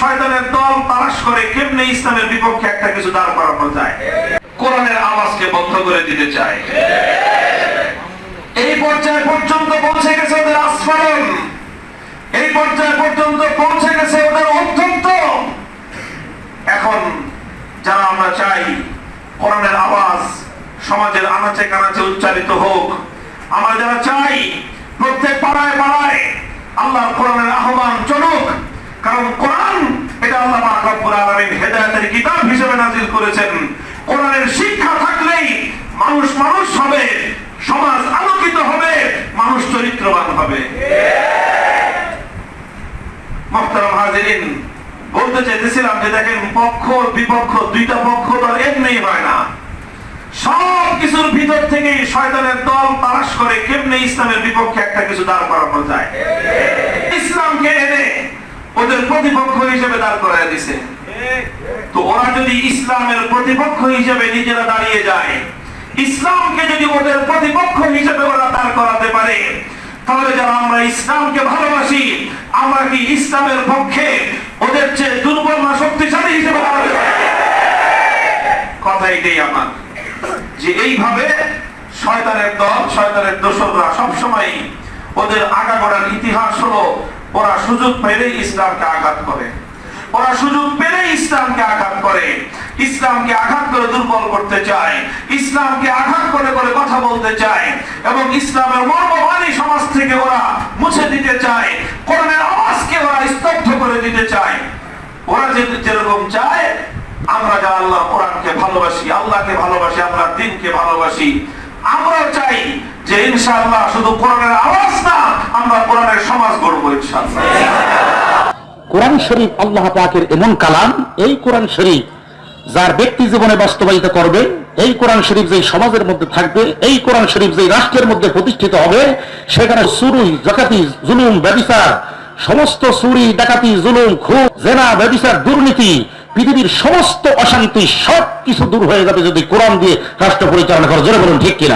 শয়তানের দল তালাশ করে কেমনে ইসলামের বিপক্ষে একটা কিছু দাঁড় করানো যায়? কোরআনের আওয়াজকে বন্ধ করে দিতে চায়। এই পর্যায়ে পর্যন্ত পৌঁছে গেছে ওদের আস্ফালন। এই পর্যায়ে পর্যন্ত পৌঁছে গেছে ওদের অত্যন্ত এখন যারা আমরা চাই, কোরআনের আওয়াজ সমাজের আনাচে কানাচে উচ্চারিত হোক, আমরা যারা চাই, প্রত্যেক পাড়ায় পাড়ায় আল্লাহ কোরআনের আহ্বান চলুক কারণ কোরআন এটা আল্লাহ পাক রব্বুল আলামিন হেদায়েতের কিতাব হিসেবে নাজিল করেছেন। কোরআনের শিক্ষা থাকলেই মানুষ মানুষ হবে, সমাজ আলোকিত হবে, মানুষ চরিত্রবান হবে। মোহতারাম হাজিরিন, বলতে চাইতেছিলাম যে দেখেন পক্ষ, বিপক্ষ, দুইটা পক্ষ আর এমনি হয় না। সব কিছুর ভিতর থেকে শয়তানের দল তালাশ করে কেমনে ইসলামের বিপক্ষে একটা কিছু দাঁড় করানো যায়। ইসলামকে এনে ওদের প্রতিপক্ষ হিসেবে দাঁড় করায় দিছে তো ওরা যদি ইসলামের প্রতিপক্ষ হিসেবে নিজেরা দাঁড়িয়ে যায়, ইসলামকে যদি ওদের প্রতিপক্ষ হিসেবে ওরা দাঁড় করাতে পারে, তাহলে যারা আমরা ইসলামকে ভালোবাসি, আমরা কি ইসলামের পক্ষে ওদের চেয়ে দুর্বল না শক্তিশালী হিসেবে? কথা এটাই আমার যে এইভাবে শয়তানের দল, শয়তানের দোসররা সবসময় ওদের আগাগোড়ার ইতিহাস হলো ওরা সুযোগ পেলেই ইসলামকে আঘাত করে। ওরা সুযোগ পেলে ইসলামকে আঘাত করে। ইসলামকে আঘাত করে দুর্বল করতে চায়। ইসলামকে আঘাত করে করে কথা বলতে চায়। এবং ইসলামের মর্মবাণী সমাজ থেকে ওরা মুছে দিতে চায়। কোরআনের আওয়াজকে ওরা স্তব্ধ করে দিতে চায়। ওরা যে যেরকম চায়, আমরা যা আল্লাহ কোরআনকে ভালোবাসি, আল্লাহকে ভালোবাসি আমরা দিনকে ভালোবাসি আমরা চাই যে ইনশাআল্লাহ শুধু কোরআনের আওয়াজ না আমরা কোরআনের সমাজ গড়বো, ইনশাআল্লাহ। কোরআন শরীফ আল্লাহ পাকের এমন কালাম, এই কোরআন শরীফ যার ব্যক্তি জীবনে বাস্তবায়িত করবে, এই কোরআন শরীফ যেই সমাজের মধ্যে থাকবে, এই কোরআন শরীফ যেই রাষ্ট্রের মধ্যে প্রতিষ্ঠিত হবে, সেখানে চুরি ডাকাতি জুলুম, ব্যবিচার, সমস্ত চুরি, ডাকাতি, জুলুম খুব জেনা, ব্যবিচার, দুর্নীতি, পৃথিবীর সমস্ত অশান্তি সব কিছু দূর হয়ে যাবে যদি কোরআন দিয়ে রাষ্ট্র পরিচালনা করে। জোরে বলুন, ঠিক কিনা?